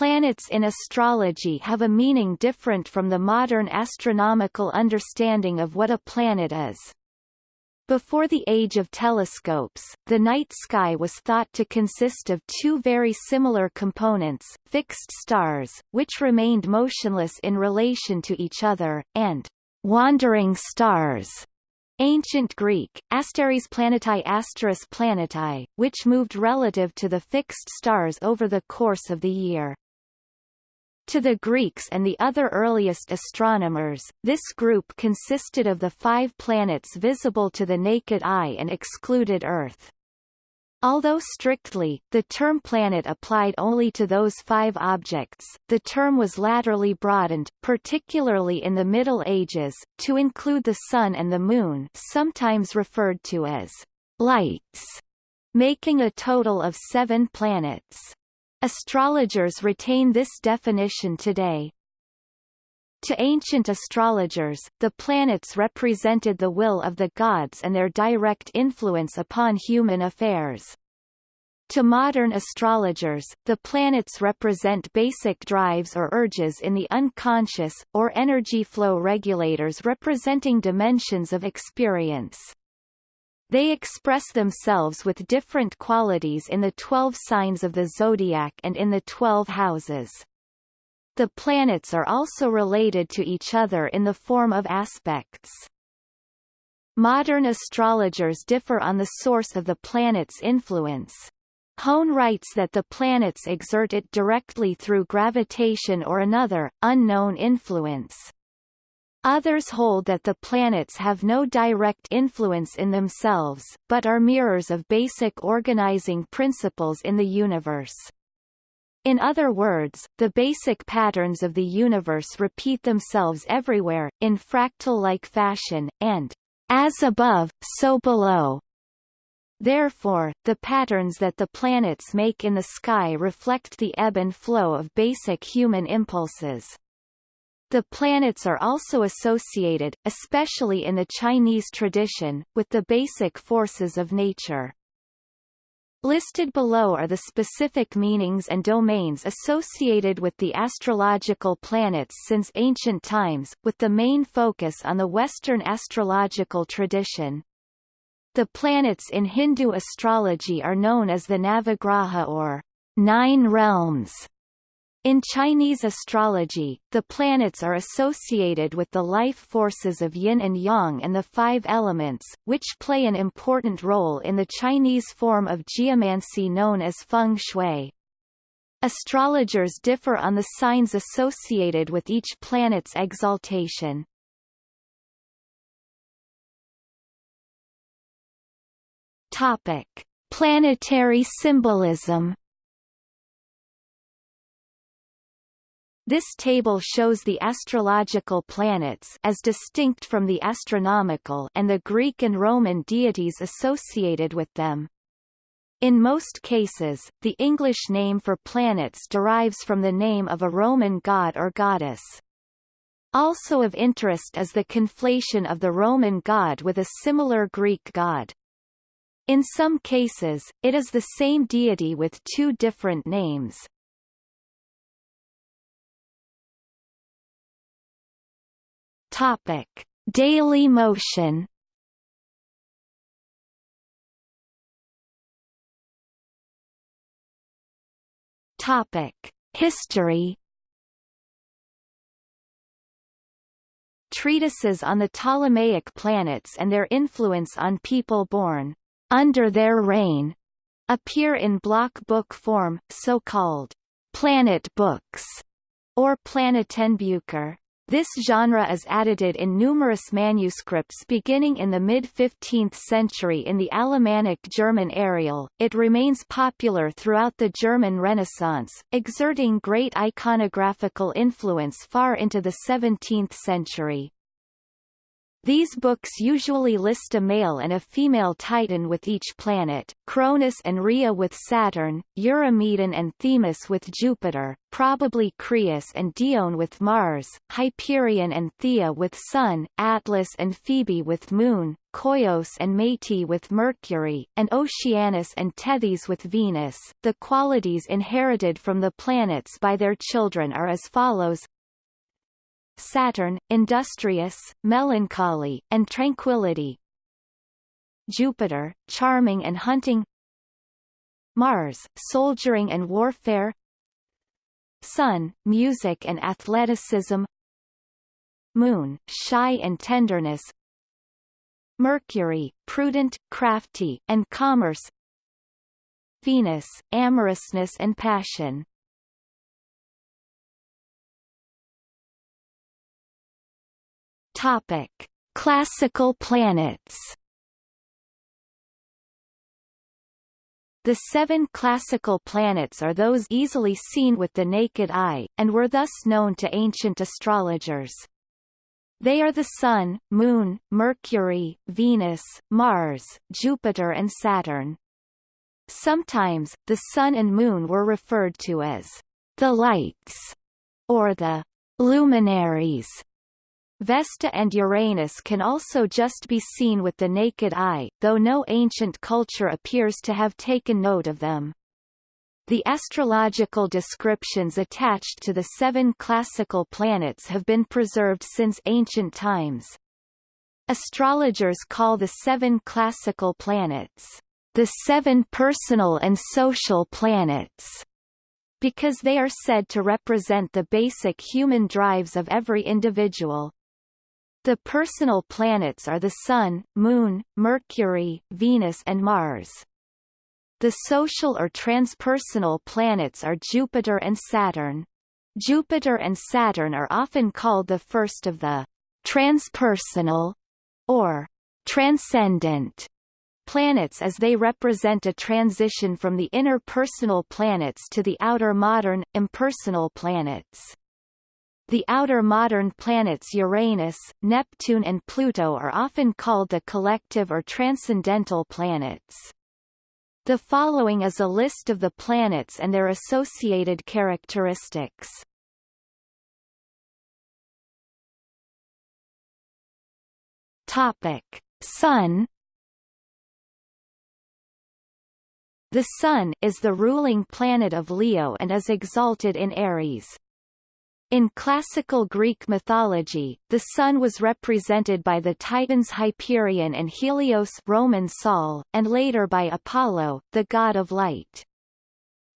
planets in astrology have a meaning different from the modern astronomical understanding of what a planet is. Before the age of telescopes, the night sky was thought to consist of two very similar components, fixed stars, which remained motionless in relation to each other, and wandering stars, Ancient Greek, asteres planetae asteris planetae, which moved relative to the fixed stars over the course of the year. To the Greeks and the other earliest astronomers, this group consisted of the five planets visible to the naked eye and excluded Earth. Although strictly, the term planet applied only to those five objects, the term was latterly broadened, particularly in the Middle Ages, to include the Sun and the Moon sometimes referred to as lights, making a total of seven planets. Astrologers retain this definition today. To ancient astrologers, the planets represented the will of the gods and their direct influence upon human affairs. To modern astrologers, the planets represent basic drives or urges in the unconscious, or energy flow regulators representing dimensions of experience. They express themselves with different qualities in the twelve signs of the zodiac and in the twelve houses. The planets are also related to each other in the form of aspects. Modern astrologers differ on the source of the planet's influence. Hone writes that the planets exert it directly through gravitation or another, unknown influence. Others hold that the planets have no direct influence in themselves, but are mirrors of basic organizing principles in the universe. In other words, the basic patterns of the universe repeat themselves everywhere, in fractal-like fashion, and as above, so below. Therefore, the patterns that the planets make in the sky reflect the ebb and flow of basic human impulses. The planets are also associated, especially in the Chinese tradition, with the basic forces of nature. Listed below are the specific meanings and domains associated with the astrological planets since ancient times, with the main focus on the Western astrological tradition. The planets in Hindu astrology are known as the Navagraha or Nine Realms. In Chinese astrology, the planets are associated with the life forces of yin and yang and the five elements, which play an important role in the Chinese form of geomancy known as feng shui. Astrologers differ on the signs associated with each planet's exaltation. Topic: Planetary symbolism This table shows the astrological planets as distinct from the astronomical and the Greek and Roman deities associated with them. In most cases, the English name for planets derives from the name of a Roman god or goddess. Also of interest is the conflation of the Roman god with a similar Greek god. In some cases, it is the same deity with two different names. Topic: Daily motion. Topic: History. Treatises on the Ptolemaic planets and their influence on people born under their reign appear in block book form, so-called planet books, or Planetenbücher. This genre is edited in numerous manuscripts beginning in the mid-15th century in the Alemannic German Arial. It remains popular throughout the German Renaissance, exerting great iconographical influence far into the 17th century. These books usually list a male and a female Titan with each planet, Cronus and Rhea with Saturn, Eurymedon and Themis with Jupiter, probably Creus and Dione with Mars, Hyperion and Theia with Sun, Atlas and Phoebe with Moon, Koios and Métis with Mercury, and Oceanus and Tethys with Venus. The qualities inherited from the planets by their children are as follows Saturn, industrious, melancholy, and tranquility. Jupiter, charming and hunting. Mars, soldiering and warfare. Sun, music and athleticism. Moon, shy and tenderness. Mercury, prudent, crafty, and commerce. Venus, amorousness and passion. Topic: Classical planets. The seven classical planets are those easily seen with the naked eye, and were thus known to ancient astrologers. They are the Sun, Moon, Mercury, Venus, Mars, Jupiter and Saturn. Sometimes, the Sun and Moon were referred to as the lights, or the luminaries, Vesta and Uranus can also just be seen with the naked eye, though no ancient culture appears to have taken note of them. The astrological descriptions attached to the seven classical planets have been preserved since ancient times. Astrologers call the seven classical planets, the seven personal and social planets, because they are said to represent the basic human drives of every individual. The personal planets are the Sun, Moon, Mercury, Venus and Mars. The social or transpersonal planets are Jupiter and Saturn. Jupiter and Saturn are often called the first of the transpersonal or transcendent planets as they represent a transition from the inner personal planets to the outer modern, impersonal planets. The outer modern planets Uranus, Neptune and Pluto are often called the collective or transcendental planets. The following is a list of the planets and their associated characteristics. Topic: Sun The Sun is the ruling planet of Leo and is exalted in Aries. In classical Greek mythology, the Sun was represented by the Titans Hyperion and Helios Roman Sol, and later by Apollo, the god of light.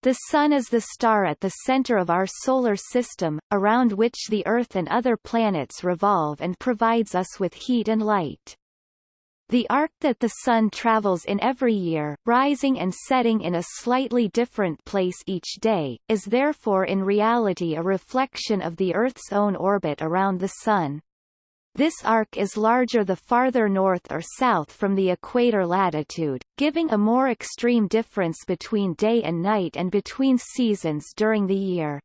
The Sun is the star at the center of our solar system, around which the Earth and other planets revolve and provides us with heat and light. The arc that the Sun travels in every year, rising and setting in a slightly different place each day, is therefore in reality a reflection of the Earth's own orbit around the Sun. This arc is larger the farther north or south from the equator latitude, giving a more extreme difference between day and night and between seasons during the year.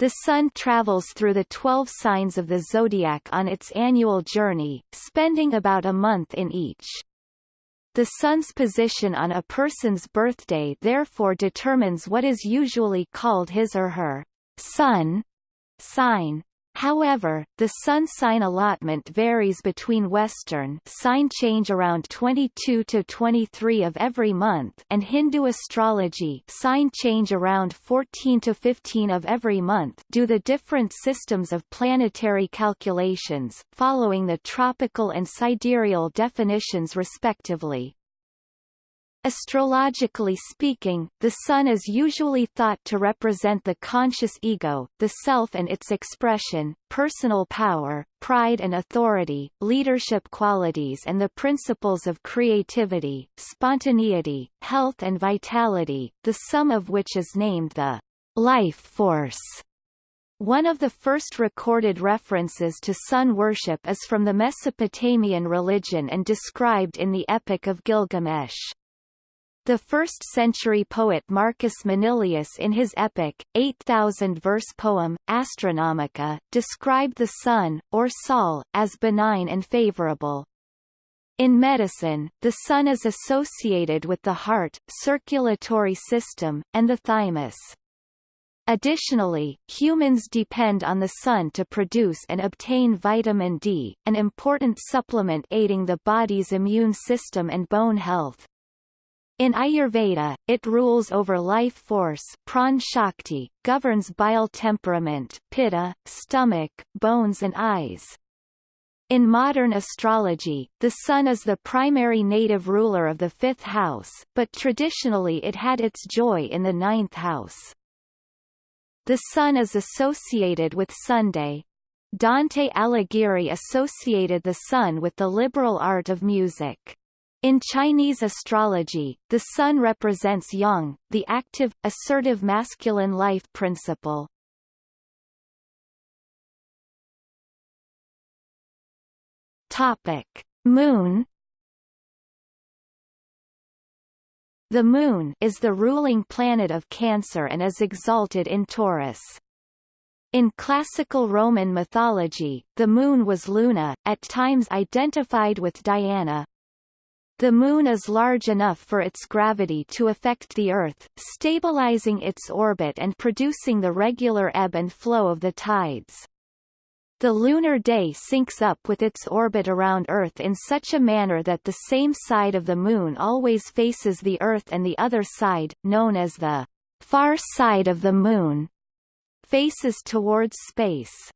The Sun travels through the 12 signs of the zodiac on its annual journey, spending about a month in each. The Sun's position on a person's birthday therefore determines what is usually called his or her sun sign. However, the sun sign allotment varies between Western sign change around 22 to 23 of every month and Hindu astrology sign change around 14 to 15 of every month due the different systems of planetary calculations, following the tropical and sidereal definitions respectively. Astrologically speaking, the Sun is usually thought to represent the conscious ego, the self and its expression, personal power, pride and authority, leadership qualities and the principles of creativity, spontaneity, health and vitality, the sum of which is named the life force. One of the first recorded references to sun worship is from the Mesopotamian religion and described in the Epic of Gilgamesh. The first-century poet Marcus Manilius in his epic, 8,000-verse poem, Astronomica, described the sun, or sol, as benign and favorable. In medicine, the sun is associated with the heart, circulatory system, and the thymus. Additionally, humans depend on the sun to produce and obtain vitamin D, an important supplement aiding the body's immune system and bone health. In Ayurveda, it rules over life force pran shakti, governs bile temperament pitta, stomach, bones and eyes. In modern astrology, the sun is the primary native ruler of the fifth house, but traditionally it had its joy in the ninth house. The sun is associated with Sunday. Dante Alighieri associated the sun with the liberal art of music. In Chinese astrology, the sun represents yang, the active, assertive masculine life principle. Topic: Moon The Moon is the ruling planet of Cancer and is exalted in Taurus. In classical Roman mythology, the Moon was Luna, at times identified with Diana. The Moon is large enough for its gravity to affect the Earth, stabilizing its orbit and producing the regular ebb and flow of the tides. The lunar day syncs up with its orbit around Earth in such a manner that the same side of the Moon always faces the Earth and the other side, known as the far side of the Moon, faces towards space.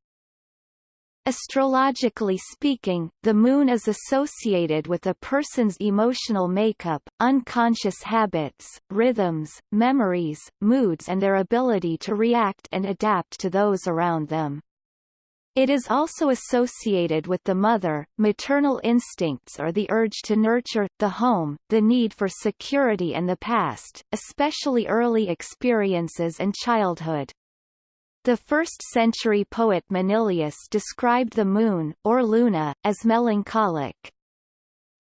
Astrologically speaking, the Moon is associated with a person's emotional makeup, unconscious habits, rhythms, memories, moods and their ability to react and adapt to those around them. It is also associated with the mother, maternal instincts or the urge to nurture, the home, the need for security and the past, especially early experiences and childhood. The first-century poet Manilius described the moon, or luna, as melancholic.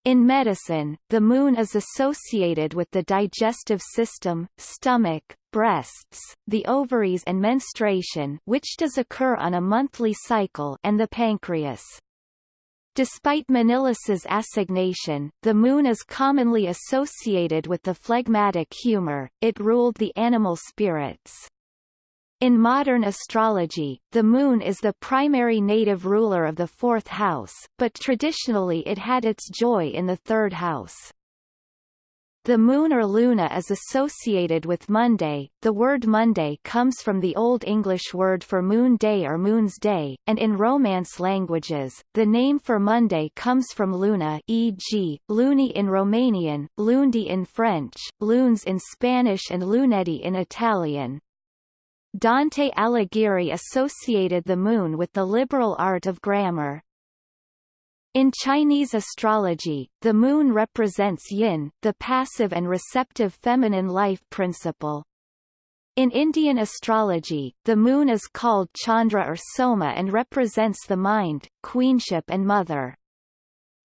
In medicine, the moon is associated with the digestive system, stomach, breasts, the ovaries and menstruation which does occur on a monthly cycle and the pancreas. Despite Manilius's assignation, the moon is commonly associated with the phlegmatic humor, it ruled the animal spirits. In modern astrology, the Moon is the primary native ruler of the fourth house, but traditionally it had its joy in the third house. The moon or luna is associated with Monday. The word Monday comes from the Old English word for moon day or moon's day, and in Romance languages, the name for Monday comes from luna e.g., luni in Romanian, lundi in French, lunes in Spanish and lunedì in Italian. Dante Alighieri associated the moon with the liberal art of grammar. In Chinese astrology, the moon represents yin, the passive and receptive feminine life principle. In Indian astrology, the moon is called Chandra or Soma and represents the mind, queenship and mother.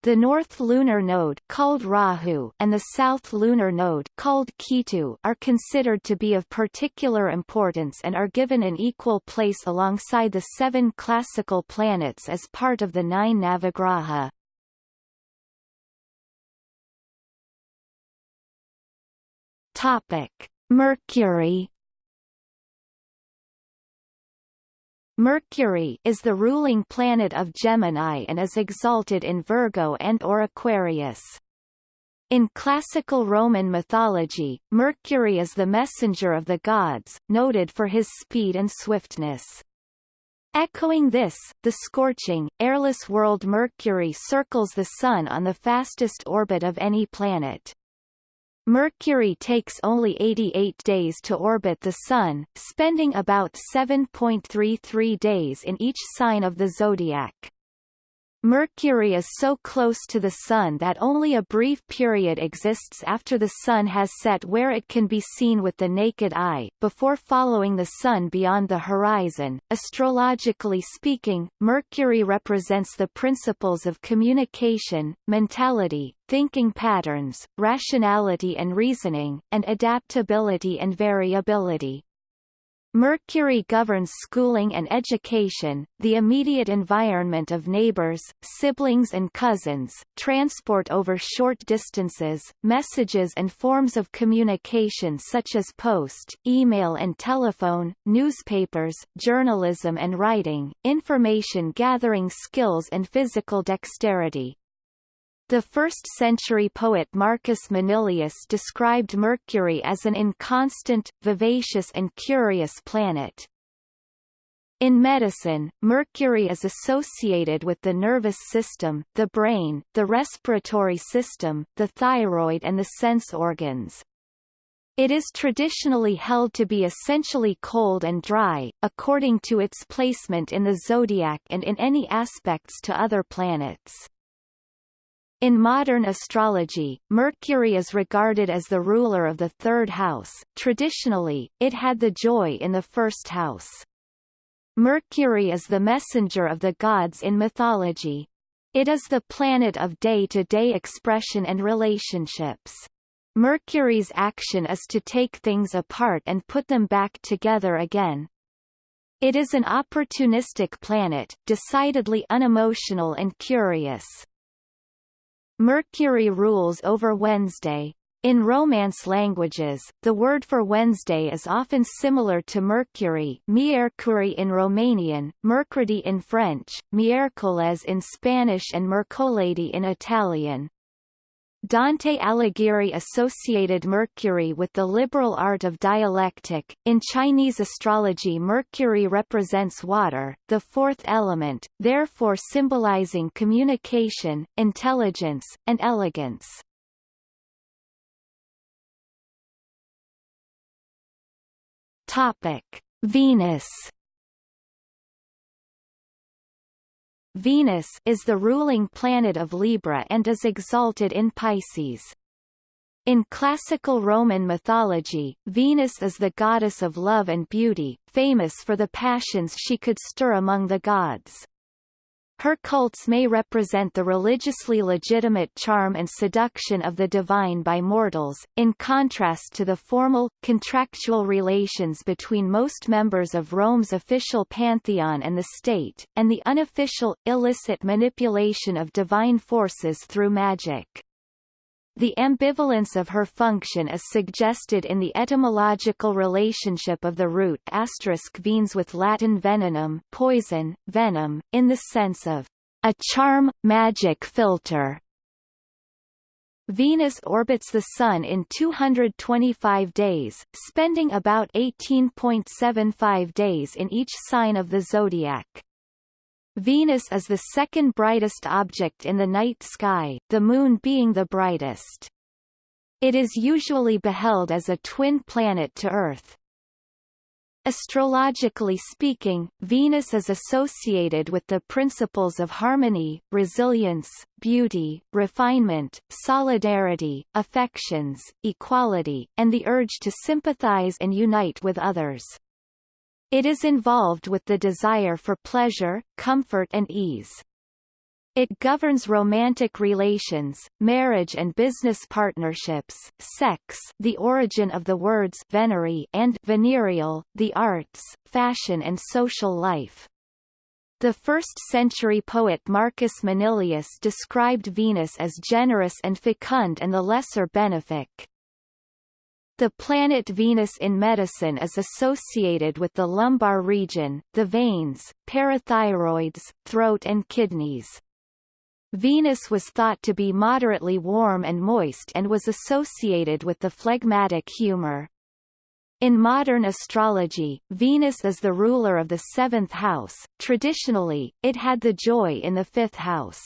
The north lunar node called Rahu and the south lunar node called Ketu are considered to be of particular importance and are given an equal place alongside the seven classical planets as part of the nine Navagraha. Topic: Mercury Mercury is the ruling planet of Gemini and is exalted in Virgo and or Aquarius. In classical Roman mythology, Mercury is the messenger of the gods, noted for his speed and swiftness. Echoing this, the scorching, airless world Mercury circles the Sun on the fastest orbit of any planet. Mercury takes only 88 days to orbit the Sun, spending about 7.33 days in each sign of the zodiac. Mercury is so close to the Sun that only a brief period exists after the Sun has set where it can be seen with the naked eye, before following the Sun beyond the horizon. Astrologically speaking, Mercury represents the principles of communication, mentality, thinking patterns, rationality and reasoning, and adaptability and variability. Mercury governs schooling and education, the immediate environment of neighbors, siblings and cousins, transport over short distances, messages and forms of communication such as post, email and telephone, newspapers, journalism and writing, information gathering skills and physical dexterity. The first-century poet Marcus Manilius described Mercury as an inconstant, vivacious and curious planet. In medicine, mercury is associated with the nervous system, the brain, the respiratory system, the thyroid and the sense organs. It is traditionally held to be essentially cold and dry, according to its placement in the zodiac and in any aspects to other planets. In modern astrology, Mercury is regarded as the ruler of the third house. Traditionally, it had the joy in the first house. Mercury is the messenger of the gods in mythology. It is the planet of day-to-day -day expression and relationships. Mercury's action is to take things apart and put them back together again. It is an opportunistic planet, decidedly unemotional and curious. Mercury rules over Wednesday. In Romance languages, the word for Wednesday is often similar to Mercury Miercuri in Romanian, Mercredi in French, Miércoles in Spanish and Mercoledi in Italian. Dante Alighieri associated Mercury with the liberal art of dialectic. In Chinese astrology, Mercury represents water, the fourth element, therefore symbolizing communication, intelligence, and elegance. Topic: Venus Venus is the ruling planet of Libra and is exalted in Pisces. In classical Roman mythology, Venus is the goddess of love and beauty, famous for the passions she could stir among the gods. Her cults may represent the religiously legitimate charm and seduction of the divine by mortals, in contrast to the formal, contractual relations between most members of Rome's official pantheon and the state, and the unofficial, illicit manipulation of divine forces through magic. The ambivalence of her function is suggested in the etymological relationship of the root venes with Latin venenum poison, venom, in the sense of a charm, magic philter. Venus orbits the Sun in 225 days, spending about 18.75 days in each sign of the zodiac. Venus is the second brightest object in the night sky, the Moon being the brightest. It is usually beheld as a twin planet to Earth. Astrologically speaking, Venus is associated with the principles of harmony, resilience, beauty, refinement, solidarity, affections, equality, and the urge to sympathize and unite with others. It is involved with the desire for pleasure, comfort and ease. It governs romantic relations, marriage and business partnerships, sex the origin of the words venery and venereal, the arts, fashion and social life. The first-century poet Marcus Manilius described Venus as generous and fecund and the lesser benefic. The planet Venus in medicine is associated with the lumbar region, the veins, parathyroids, throat and kidneys. Venus was thought to be moderately warm and moist and was associated with the phlegmatic humor. In modern astrology, Venus is the ruler of the seventh house. Traditionally, it had the joy in the fifth house.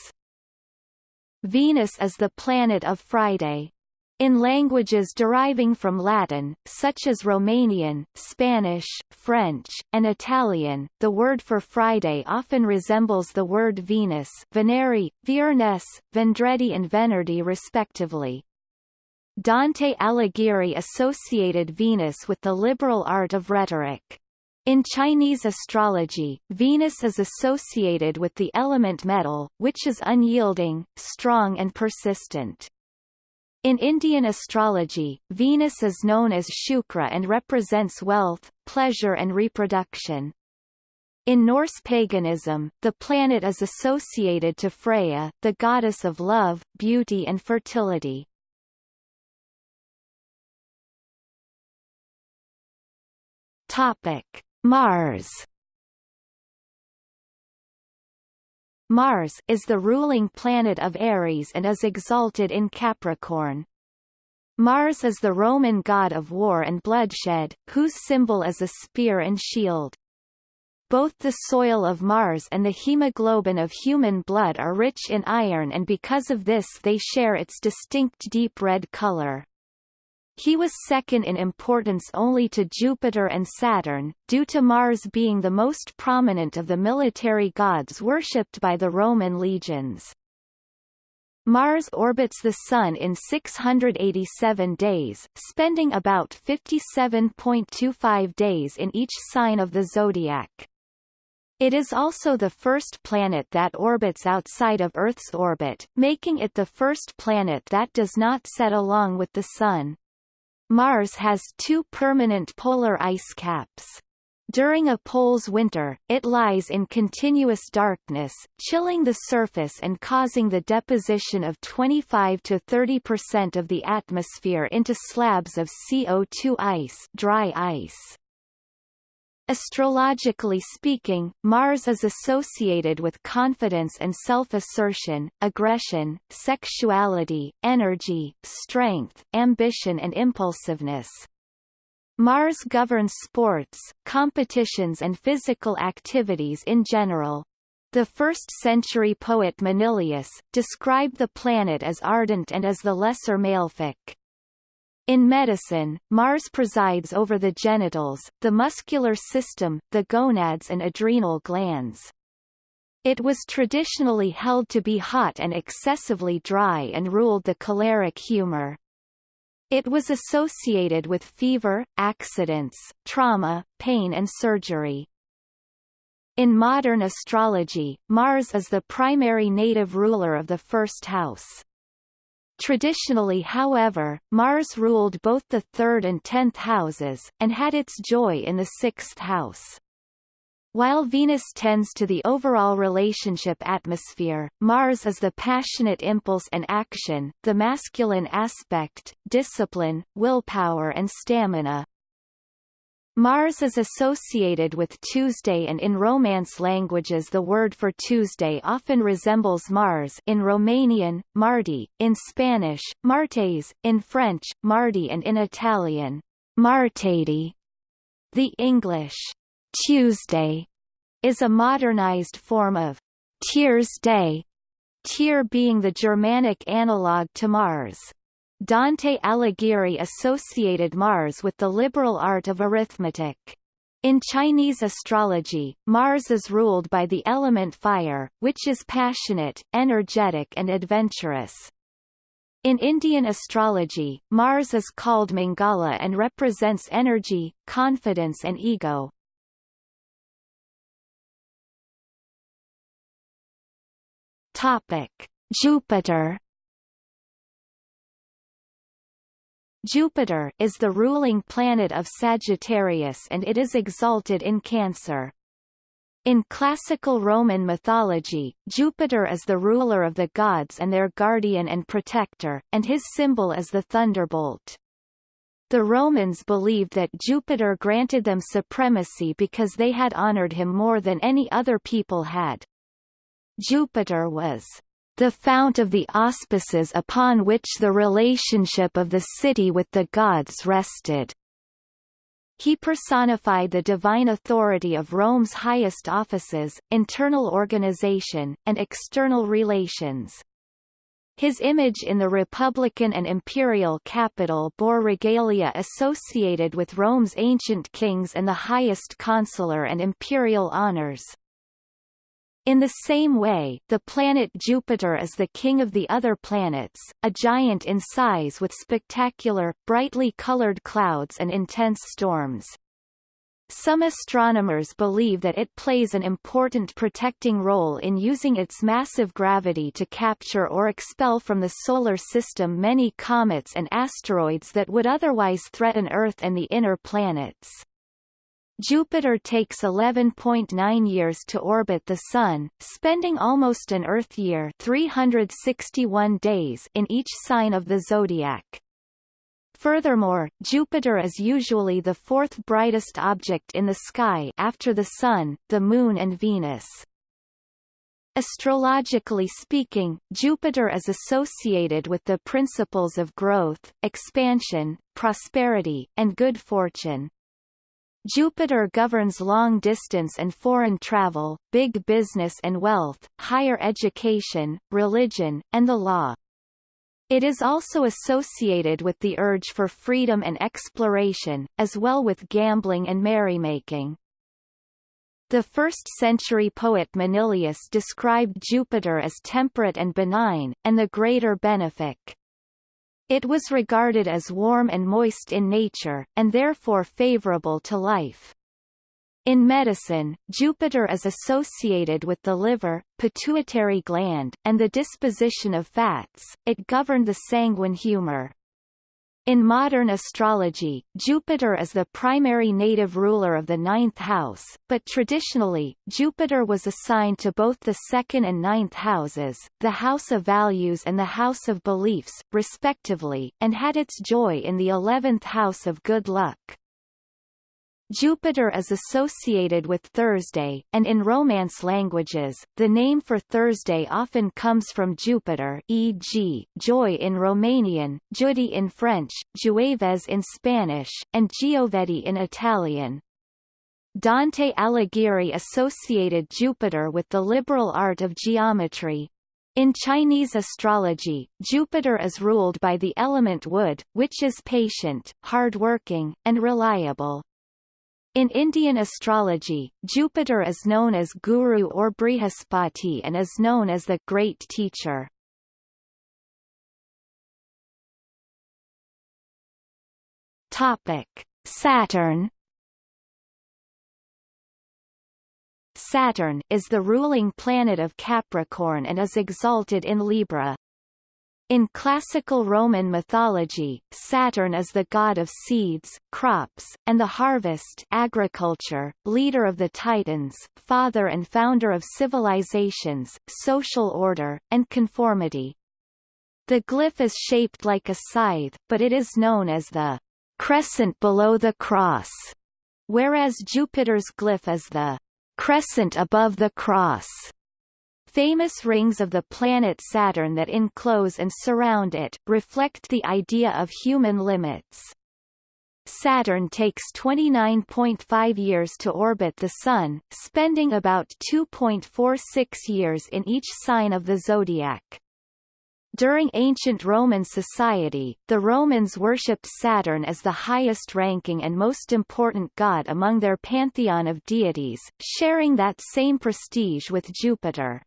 Venus is the planet of Friday. In languages deriving from Latin, such as Romanian, Spanish, French, and Italian, the word for Friday often resembles the word Venus Veneri, Viernes, Vendredi and Venerdì respectively. Dante Alighieri associated Venus with the liberal art of rhetoric. In Chinese astrology, Venus is associated with the element metal, which is unyielding, strong and persistent. In Indian astrology, Venus is known as Shukra and represents wealth, pleasure and reproduction. In Norse paganism, the planet is associated to Freya, the goddess of love, beauty and fertility. Topic: Mars. Mars is the ruling planet of Aries and is exalted in Capricorn. Mars is the Roman god of war and bloodshed, whose symbol is a spear and shield. Both the soil of Mars and the hemoglobin of human blood are rich in iron and because of this they share its distinct deep red color. He was second in importance only to Jupiter and Saturn, due to Mars being the most prominent of the military gods worshipped by the Roman legions. Mars orbits the Sun in 687 days, spending about 57.25 days in each sign of the zodiac. It is also the first planet that orbits outside of Earth's orbit, making it the first planet that does not set along with the Sun. Mars has two permanent polar ice caps. During a pole's winter, it lies in continuous darkness, chilling the surface and causing the deposition of 25 to 30 percent of the atmosphere into slabs of CO2 ice, dry ice. Astrologically speaking, Mars is associated with confidence and self-assertion, aggression, sexuality, energy, strength, ambition and impulsiveness. Mars governs sports, competitions and physical activities in general. The 1st-century poet Manilius, described the planet as ardent and as the lesser malefic. In medicine, Mars presides over the genitals, the muscular system, the gonads and adrenal glands. It was traditionally held to be hot and excessively dry and ruled the choleric humor. It was associated with fever, accidents, trauma, pain and surgery. In modern astrology, Mars is the primary native ruler of the first house. Traditionally however, Mars ruled both the third and tenth houses, and had its joy in the sixth house. While Venus tends to the overall relationship atmosphere, Mars is the passionate impulse and action, the masculine aspect, discipline, willpower and stamina, Mars is associated with Tuesday and in Romance languages the word for Tuesday often resembles Mars in Romanian, Mardi, in Spanish, Martes, in French, Mardi and in Italian, Martedi. The English Tuesday is a modernized form of Tyr's Day, Tyr being the Germanic analogue to Mars. Dante Alighieri associated Mars with the liberal art of arithmetic. In Chinese astrology, Mars is ruled by the element fire, which is passionate, energetic and adventurous. In Indian astrology, Mars is called Mangala and represents energy, confidence and ego. Topic: Jupiter Jupiter is the ruling planet of Sagittarius and it is exalted in Cancer. In classical Roman mythology, Jupiter is the ruler of the gods and their guardian and protector, and his symbol is the thunderbolt. The Romans believed that Jupiter granted them supremacy because they had honored him more than any other people had. Jupiter was the fount of the auspices upon which the relationship of the city with the gods rested. He personified the divine authority of Rome's highest offices, internal organization, and external relations. His image in the Republican and imperial capital bore regalia associated with Rome's ancient kings and the highest consular and imperial honors. In the same way, the planet Jupiter is the king of the other planets, a giant in size with spectacular, brightly colored clouds and intense storms. Some astronomers believe that it plays an important protecting role in using its massive gravity to capture or expel from the Solar System many comets and asteroids that would otherwise threaten Earth and the inner planets. Jupiter takes 11.9 years to orbit the Sun, spending almost an Earth year 361 days in each sign of the zodiac. Furthermore, Jupiter is usually the fourth brightest object in the sky after the Sun, the Moon and Venus. Astrologically speaking, Jupiter is associated with the principles of growth, expansion, prosperity, and good fortune. Jupiter governs long distance and foreign travel, big business and wealth, higher education, religion, and the law. It is also associated with the urge for freedom and exploration, as well with gambling and merrymaking. The first-century poet Manilius described Jupiter as temperate and benign, and the greater benefic. It was regarded as warm and moist in nature, and therefore favorable to life. In medicine, Jupiter is associated with the liver, pituitary gland, and the disposition of fats, it governed the sanguine humor. In modern astrology, Jupiter is the primary native ruler of the ninth house, but traditionally, Jupiter was assigned to both the second and ninth houses, the house of values and the house of beliefs, respectively, and had its joy in the eleventh house of good luck. Jupiter is associated with Thursday, and in Romance languages, the name for Thursday often comes from Jupiter e.g., joi in Romanian, Jeudi in French, Jueves in Spanish, and Giovedì in Italian. Dante Alighieri associated Jupiter with the liberal art of geometry. In Chinese astrology, Jupiter is ruled by the element wood, which is patient, hard-working, and reliable. In Indian astrology, Jupiter is known as Guru or Brihaspati and is known as the Great Teacher. Topic: Saturn Saturn is the ruling planet of Capricorn and is exalted in Libra. In classical Roman mythology, Saturn is the god of seeds, crops, and the harvest agriculture, leader of the Titans, father and founder of civilizations, social order, and conformity. The glyph is shaped like a scythe, but it is known as the crescent below the cross, whereas Jupiter's glyph is the crescent above the cross. Famous rings of the planet Saturn that enclose and surround it, reflect the idea of human limits. Saturn takes 29.5 years to orbit the Sun, spending about 2.46 years in each sign of the zodiac. During ancient Roman society, the Romans worshipped Saturn as the highest-ranking and most important god among their pantheon of deities, sharing that same prestige with Jupiter.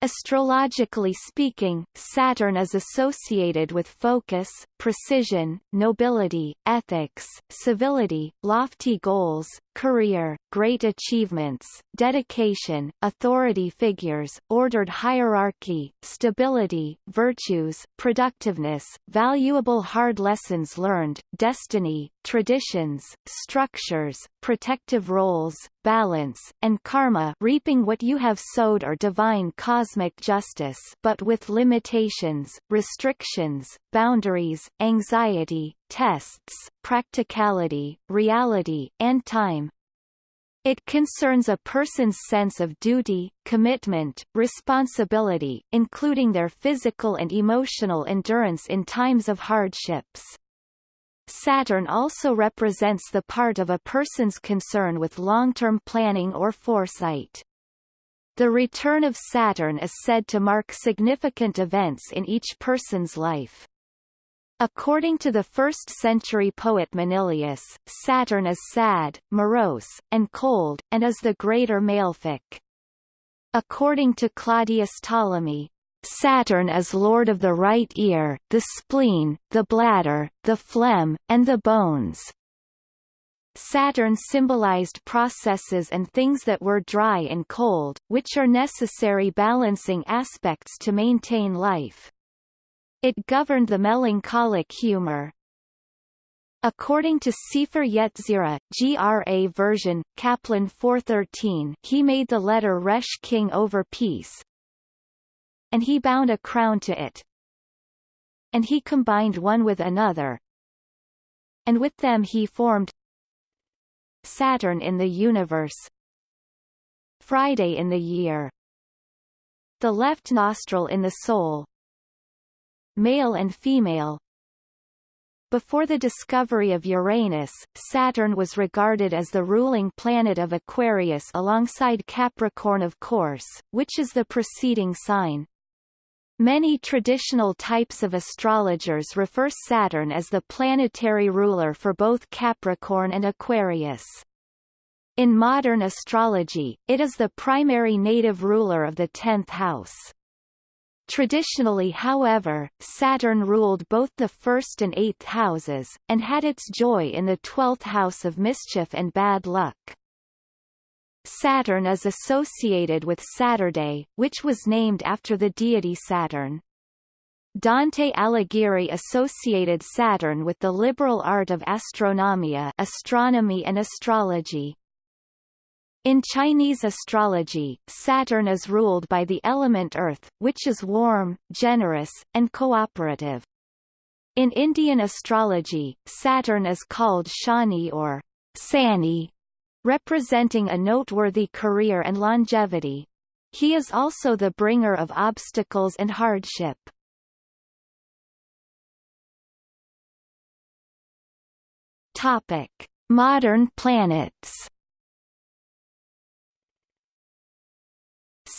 Astrologically speaking, Saturn is associated with focus, precision, nobility, ethics, civility, lofty goals, career, great achievements, dedication, authority figures, ordered hierarchy, stability, virtues, productiveness, valuable hard lessons learned, destiny, traditions, structures, protective roles, balance, and karma reaping what you have sowed or divine cosmic justice but with limitations, restrictions, boundaries, anxiety, tests, practicality, reality, and time. It concerns a person's sense of duty, commitment, responsibility, including their physical and emotional endurance in times of hardships. Saturn also represents the part of a person's concern with long-term planning or foresight. The return of Saturn is said to mark significant events in each person's life. According to the 1st-century poet Manilius, Saturn is sad, morose, and cold, and is the greater malefic. According to Claudius Ptolemy, Saturn is lord of the right ear, the spleen, the bladder, the phlegm, and the bones. Saturn symbolized processes and things that were dry and cold, which are necessary balancing aspects to maintain life. It governed the melancholic humor. According to Sefer Yetzirah, GRA version, Kaplan 413 he made the letter Resh king over peace, and he bound a crown to it, and he combined one with another, and with them he formed Saturn in the universe. Friday in the year. The left nostril in the soul male and female before the discovery of Uranus, Saturn was regarded as the ruling planet of Aquarius alongside Capricorn of course, which is the preceding sign. Many traditional types of astrologers refer Saturn as the planetary ruler for both Capricorn and Aquarius. In modern astrology, it is the primary native ruler of the tenth house. Traditionally however, Saturn ruled both the first and eighth houses, and had its joy in the twelfth house of mischief and bad luck. Saturn is associated with Saturday, which was named after the deity Saturn. Dante Alighieri associated Saturn with the liberal art of astronomia astronomy and astrology. In Chinese astrology, Saturn is ruled by the element Earth, which is warm, generous, and cooperative. In Indian astrology, Saturn is called Shani or Sani, representing a noteworthy career and longevity. He is also the bringer of obstacles and hardship. Topic: Modern planets.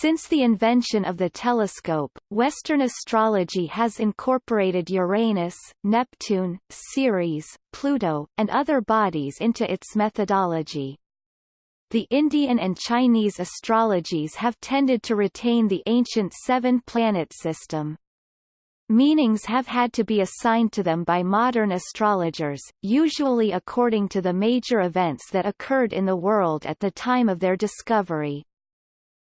Since the invention of the telescope, Western astrology has incorporated Uranus, Neptune, Ceres, Pluto, and other bodies into its methodology. The Indian and Chinese astrologies have tended to retain the ancient seven-planet system. Meanings have had to be assigned to them by modern astrologers, usually according to the major events that occurred in the world at the time of their discovery.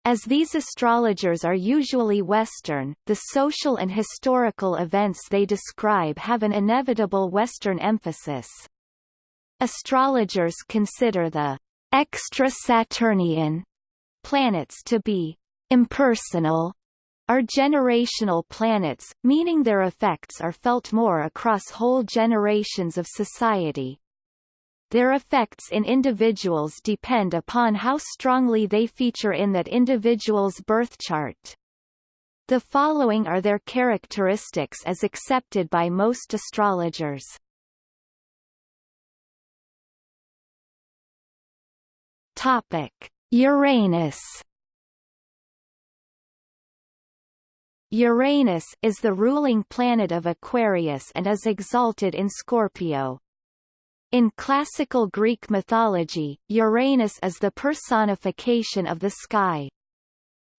As these astrologers are usually Western, the social and historical events they describe have an inevitable Western emphasis. Astrologers consider the extra-Saturnian planets to be impersonal are generational planets, meaning their effects are felt more across whole generations of society. Their effects in individuals depend upon how strongly they feature in that individual's birth chart. The following are their characteristics as accepted by most astrologers. Topic: Uranus. Uranus is the ruling planet of Aquarius and is exalted in Scorpio. In classical Greek mythology, Uranus is the personification of the sky.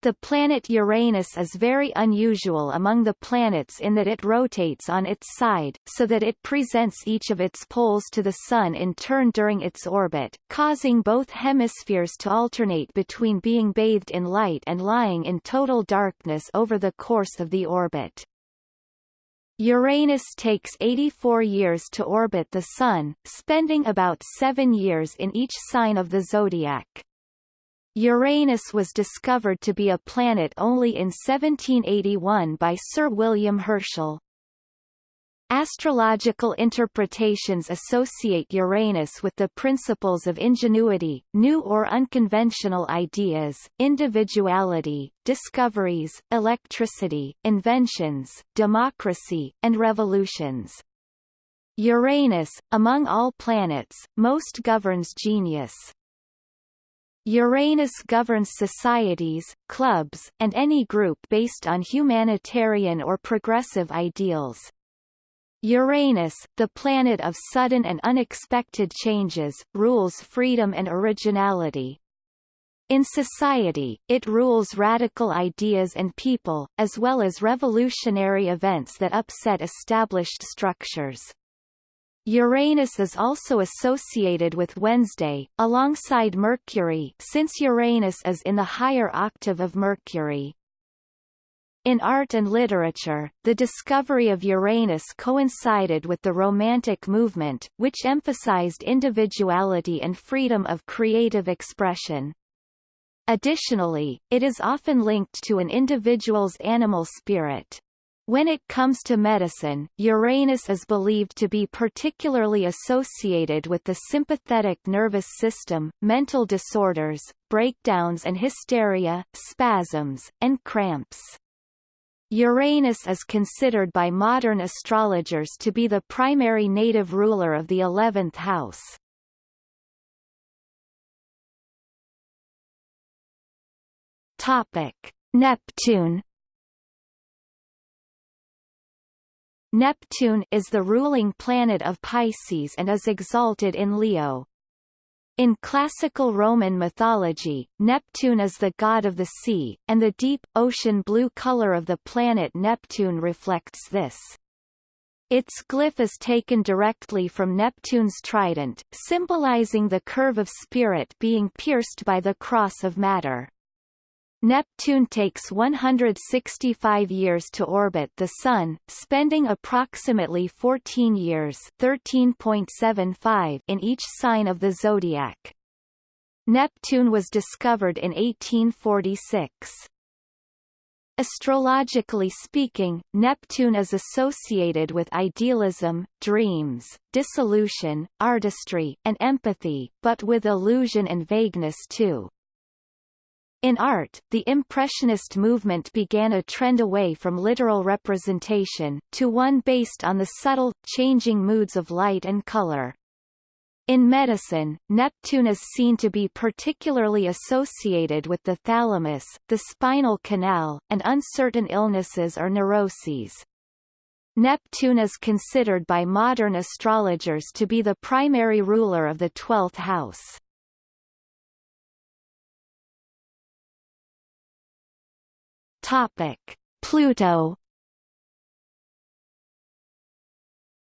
The planet Uranus is very unusual among the planets in that it rotates on its side, so that it presents each of its poles to the Sun in turn during its orbit, causing both hemispheres to alternate between being bathed in light and lying in total darkness over the course of the orbit. Uranus takes 84 years to orbit the Sun, spending about seven years in each sign of the zodiac. Uranus was discovered to be a planet only in 1781 by Sir William Herschel. Astrological interpretations associate Uranus with the principles of ingenuity, new or unconventional ideas, individuality, discoveries, electricity, inventions, democracy, and revolutions. Uranus, among all planets, most governs genius. Uranus governs societies, clubs, and any group based on humanitarian or progressive ideals. Uranus, the planet of sudden and unexpected changes, rules freedom and originality. In society, it rules radical ideas and people, as well as revolutionary events that upset established structures. Uranus is also associated with Wednesday, alongside Mercury since Uranus is in the higher octave of Mercury. In art and literature, the discovery of Uranus coincided with the Romantic movement, which emphasized individuality and freedom of creative expression. Additionally, it is often linked to an individual's animal spirit. When it comes to medicine, Uranus is believed to be particularly associated with the sympathetic nervous system, mental disorders, breakdowns and hysteria, spasms, and cramps. Uranus is considered by modern astrologers to be the primary native ruler of the eleventh house. Topic: Neptune. Neptune is the ruling planet of Pisces and is exalted in Leo. In classical Roman mythology, Neptune is the god of the sea, and the deep, ocean blue color of the planet Neptune reflects this. Its glyph is taken directly from Neptune's trident, symbolizing the curve of spirit being pierced by the cross of matter. Neptune takes 165 years to orbit the Sun, spending approximately 14 years (13.75) in each sign of the zodiac. Neptune was discovered in 1846. Astrologically speaking, Neptune is associated with idealism, dreams, dissolution, artistry, and empathy, but with illusion and vagueness too. In art, the Impressionist movement began a trend away from literal representation, to one based on the subtle, changing moods of light and color. In medicine, Neptune is seen to be particularly associated with the thalamus, the spinal canal, and uncertain illnesses or neuroses. Neptune is considered by modern astrologers to be the primary ruler of the twelfth house. Topic: Pluto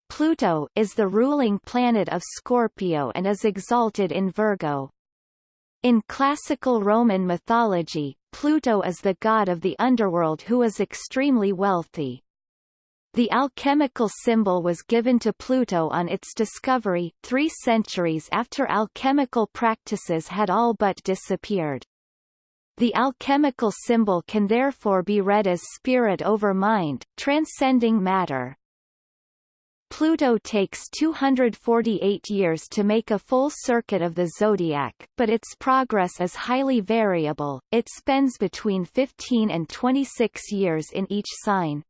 Pluto is the ruling planet of Scorpio and is exalted in Virgo. In classical Roman mythology, Pluto is the god of the underworld who is extremely wealthy. The alchemical symbol was given to Pluto on its discovery, three centuries after alchemical practices had all but disappeared. The alchemical symbol can therefore be read as spirit over mind, transcending matter. Pluto takes 248 years to make a full circuit of the zodiac, but its progress is highly variable, it spends between 15 and 26 years in each sign.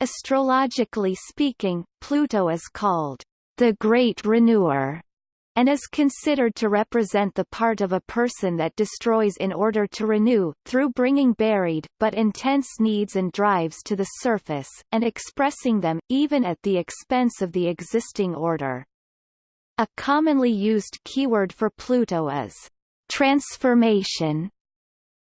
Astrologically speaking, Pluto is called the Great Renewer and is considered to represent the part of a person that destroys in order to renew, through bringing buried, but intense needs and drives to the surface, and expressing them, even at the expense of the existing order. A commonly used keyword for Pluto is transformation.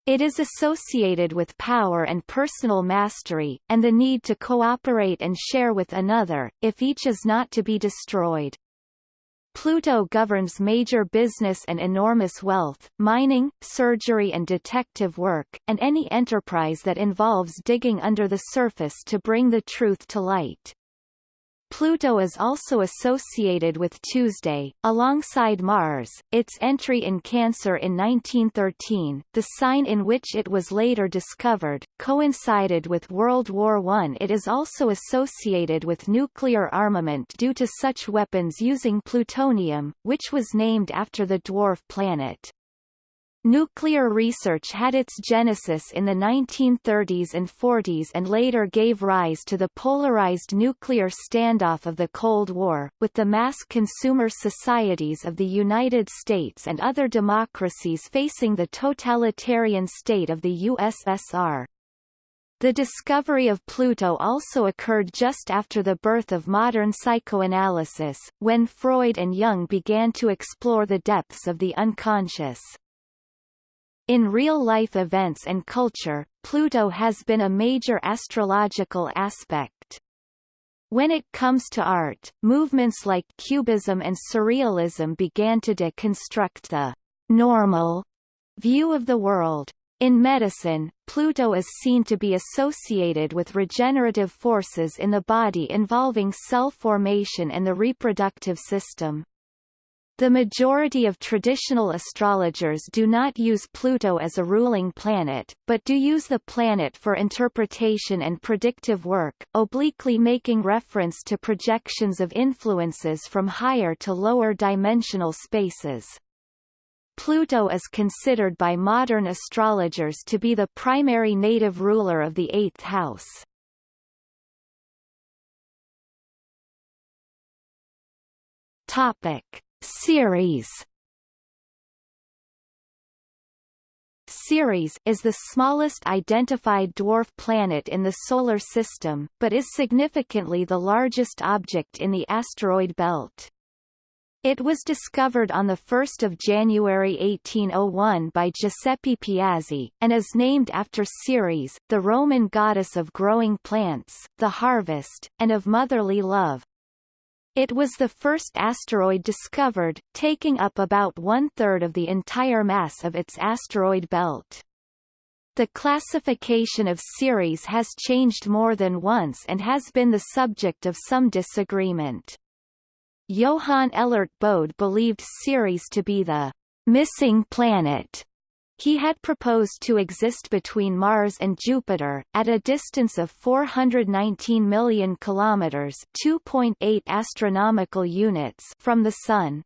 It is associated with power and personal mastery, and the need to cooperate and share with another, if each is not to be destroyed. Pluto governs major business and enormous wealth, mining, surgery and detective work, and any enterprise that involves digging under the surface to bring the truth to light. Pluto is also associated with Tuesday, alongside Mars. Its entry in Cancer in 1913, the sign in which it was later discovered, coincided with World War I. It is also associated with nuclear armament due to such weapons using plutonium, which was named after the dwarf planet. Nuclear research had its genesis in the 1930s and 40s and later gave rise to the polarized nuclear standoff of the Cold War, with the mass consumer societies of the United States and other democracies facing the totalitarian state of the USSR. The discovery of Pluto also occurred just after the birth of modern psychoanalysis, when Freud and Jung began to explore the depths of the unconscious. In real-life events and culture, Pluto has been a major astrological aspect. When it comes to art, movements like Cubism and Surrealism began to deconstruct the normal view of the world. In medicine, Pluto is seen to be associated with regenerative forces in the body involving cell formation and the reproductive system. The majority of traditional astrologers do not use Pluto as a ruling planet, but do use the planet for interpretation and predictive work, obliquely making reference to projections of influences from higher to lower dimensional spaces. Pluto is considered by modern astrologers to be the primary native ruler of the eighth house. Topic Ceres Ceres is the smallest identified dwarf planet in the Solar System, but is significantly the largest object in the asteroid belt. It was discovered on 1 January 1801 by Giuseppe Piazzi, and is named after Ceres, the Roman goddess of growing plants, the harvest, and of motherly love. It was the first asteroid discovered, taking up about one-third of the entire mass of its asteroid belt. The classification of Ceres has changed more than once and has been the subject of some disagreement. Johann Elert Bode believed Ceres to be the missing planet he had proposed to exist between Mars and Jupiter, at a distance of 419 million kilometers (2.8 astronomical units) from the Sun.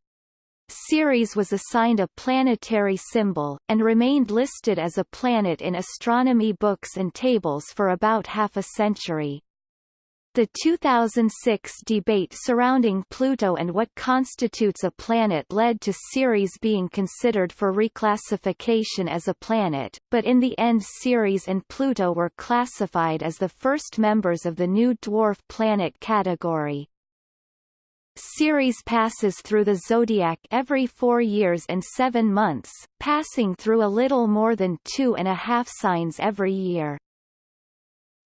Ceres was assigned a planetary symbol, and remained listed as a planet in astronomy books and tables for about half a century. The 2006 debate surrounding Pluto and what constitutes a planet led to Ceres being considered for reclassification as a planet, but in the end Ceres and Pluto were classified as the first members of the new dwarf planet category. Ceres passes through the zodiac every four years and seven months, passing through a little more than two and a half signs every year.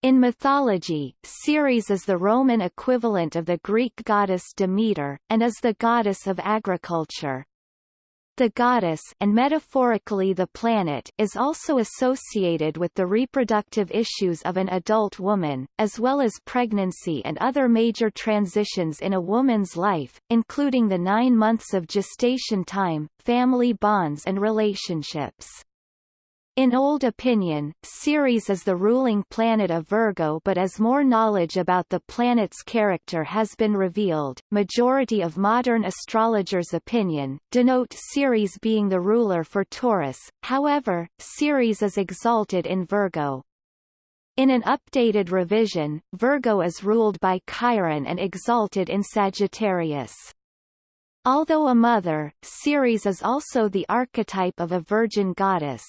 In mythology, Ceres is the Roman equivalent of the Greek goddess Demeter, and is the goddess of agriculture. The goddess and metaphorically the planet is also associated with the reproductive issues of an adult woman, as well as pregnancy and other major transitions in a woman's life, including the nine months of gestation time, family bonds and relationships. In old opinion, Ceres is the ruling planet of Virgo but as more knowledge about the planet's character has been revealed, majority of modern astrologers' opinion, denote Ceres being the ruler for Taurus, however, Ceres is exalted in Virgo. In an updated revision, Virgo is ruled by Chiron and exalted in Sagittarius. Although a mother, Ceres is also the archetype of a virgin goddess.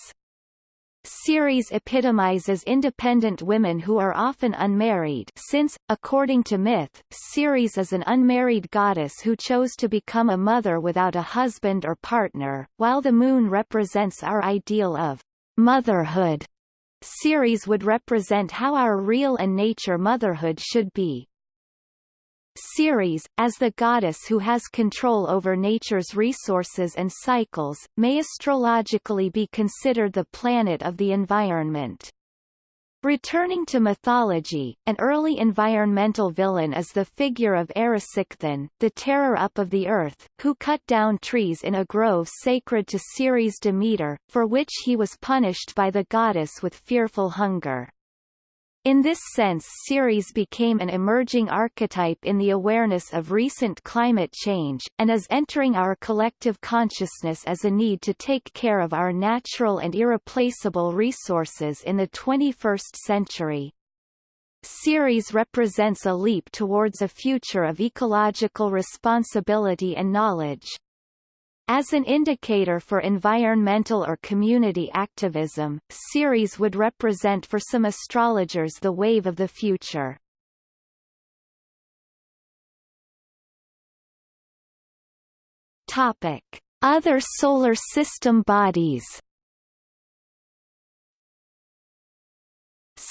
Ceres epitomizes independent women who are often unmarried since, according to myth, Ceres is an unmarried goddess who chose to become a mother without a husband or partner, while the moon represents our ideal of motherhood. Ceres would represent how our real and nature motherhood should be. Ceres, as the goddess who has control over nature's resources and cycles, may astrologically be considered the planet of the environment. Returning to mythology, an early environmental villain is the figure of Erysichthon, the terror-up of the earth, who cut down trees in a grove sacred to Ceres Demeter, for which he was punished by the goddess with fearful hunger. In this sense Ceres became an emerging archetype in the awareness of recent climate change, and is entering our collective consciousness as a need to take care of our natural and irreplaceable resources in the 21st century. Ceres represents a leap towards a future of ecological responsibility and knowledge. As an indicator for environmental or community activism, Ceres would represent for some astrologers the wave of the future. Topic: Other solar system bodies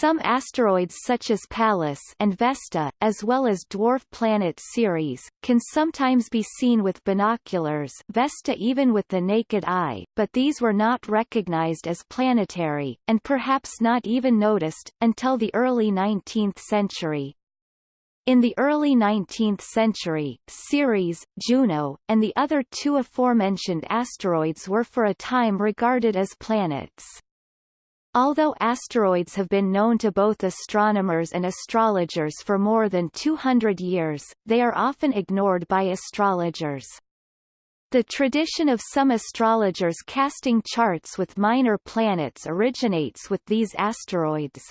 Some asteroids such as Pallas and Vesta, as well as dwarf planet Ceres, can sometimes be seen with binoculars Vesta even with the naked eye, but these were not recognized as planetary, and perhaps not even noticed, until the early 19th century. In the early 19th century, Ceres, Juno, and the other two aforementioned asteroids were for a time regarded as planets. Although asteroids have been known to both astronomers and astrologers for more than 200 years, they are often ignored by astrologers. The tradition of some astrologers casting charts with minor planets originates with these asteroids.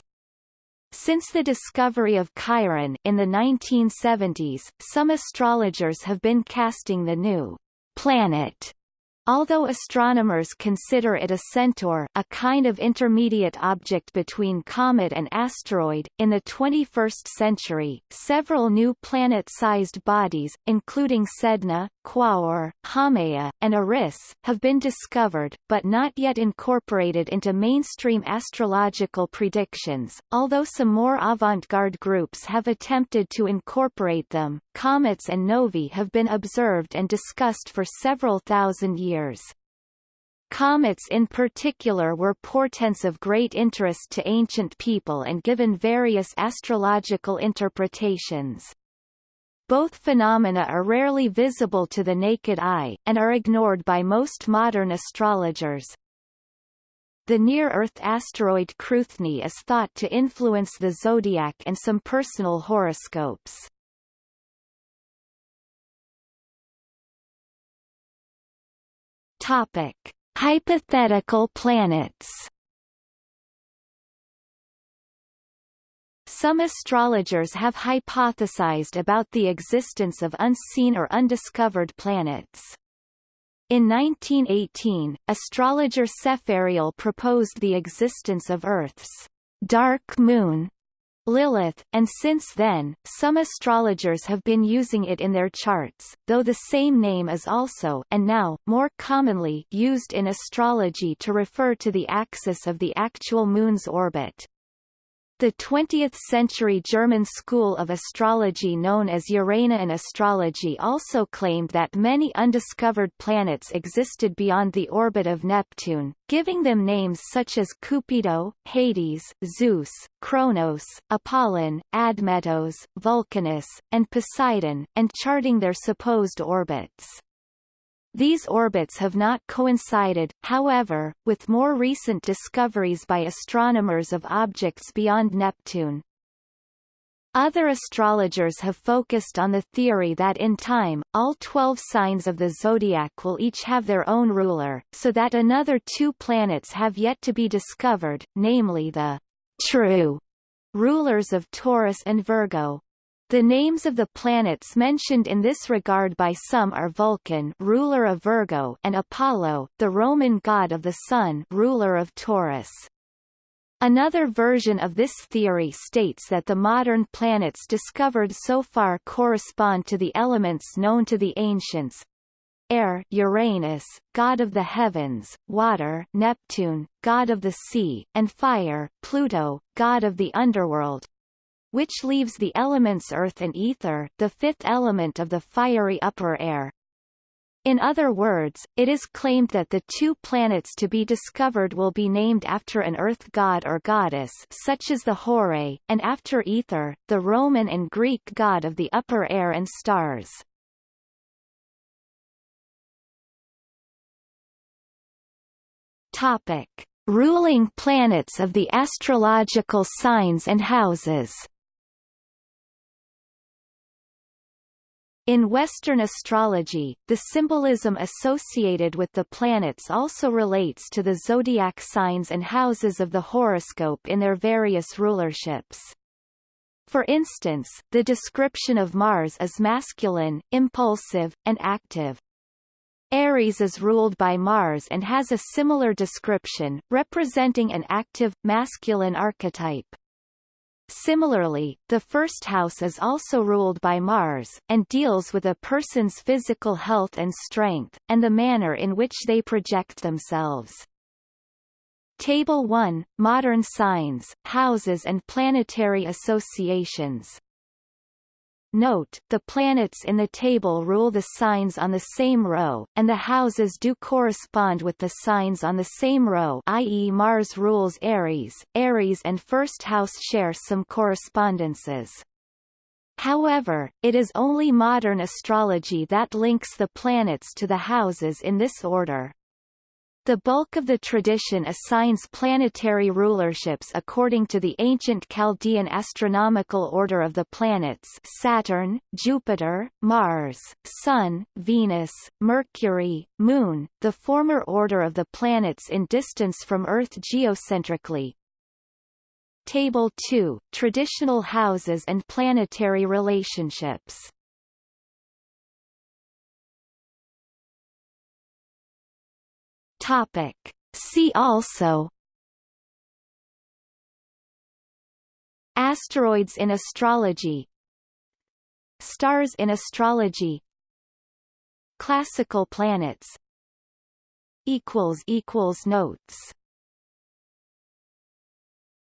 Since the discovery of Chiron in the 1970s, some astrologers have been casting the new planet Although astronomers consider it a centaur a kind of intermediate object between comet and asteroid, in the 21st century, several new planet-sized bodies, including Sedna, Quaoar, Haumea, and Eris, have been discovered, but not yet incorporated into mainstream astrological predictions, although some more avant-garde groups have attempted to incorporate them. Comets and novae have been observed and discussed for several thousand years years. Comets in particular were portents of great interest to ancient people and given various astrological interpretations. Both phenomena are rarely visible to the naked eye, and are ignored by most modern astrologers. The near-Earth asteroid Cruithne is thought to influence the zodiac and some personal horoscopes. Topic: Hypothetical planets. Some astrologers have hypothesized about the existence of unseen or undiscovered planets. In 1918, astrologer Sepharial proposed the existence of Earth's dark moon Lilith, and since then, some astrologers have been using it in their charts, though the same name is also and now, more commonly used in astrology to refer to the axis of the actual Moon's orbit. The 20th-century German school of astrology known as Uranian astrology also claimed that many undiscovered planets existed beyond the orbit of Neptune, giving them names such as Cupido, Hades, Zeus, Kronos, Apollon, Admetos, Vulcanus, and Poseidon, and charting their supposed orbits. These orbits have not coincided, however, with more recent discoveries by astronomers of objects beyond Neptune. Other astrologers have focused on the theory that in time, all twelve signs of the zodiac will each have their own ruler, so that another two planets have yet to be discovered, namely the true rulers of Taurus and Virgo. The names of the planets mentioned in this regard by some are Vulcan ruler of Virgo and Apollo, the Roman god of the sun ruler of Taurus. Another version of this theory states that the modern planets discovered so far correspond to the elements known to the ancients, air Uranus, god of the heavens, water Neptune, god of the sea, and fire Pluto, god of the underworld, which leaves the elements earth and ether, the fifth element of the fiery upper air. In other words, it is claimed that the two planets to be discovered will be named after an earth god or goddess such as the Horae, and after ether, the Roman and Greek god of the upper air and stars. Topic: ruling planets of the astrological signs and houses. In Western astrology, the symbolism associated with the planets also relates to the zodiac signs and houses of the horoscope in their various rulerships. For instance, the description of Mars is masculine, impulsive, and active. Aries is ruled by Mars and has a similar description, representing an active, masculine archetype. Similarly, the first house is also ruled by Mars, and deals with a person's physical health and strength, and the manner in which they project themselves. Table 1 – Modern signs, houses and planetary associations Note, the planets in the table rule the signs on the same row, and the houses do correspond with the signs on the same row i.e. Mars rules Aries, Aries and first house share some correspondences. However, it is only modern astrology that links the planets to the houses in this order. The bulk of the tradition assigns planetary rulerships according to the ancient Chaldean astronomical order of the planets Saturn, Jupiter, Mars, Sun, Venus, Mercury, Moon, the former order of the planets in distance from Earth geocentrically. Table 2 – Traditional houses and planetary relationships Topic. See also Asteroids in astrology Stars in astrology Classical planets Notes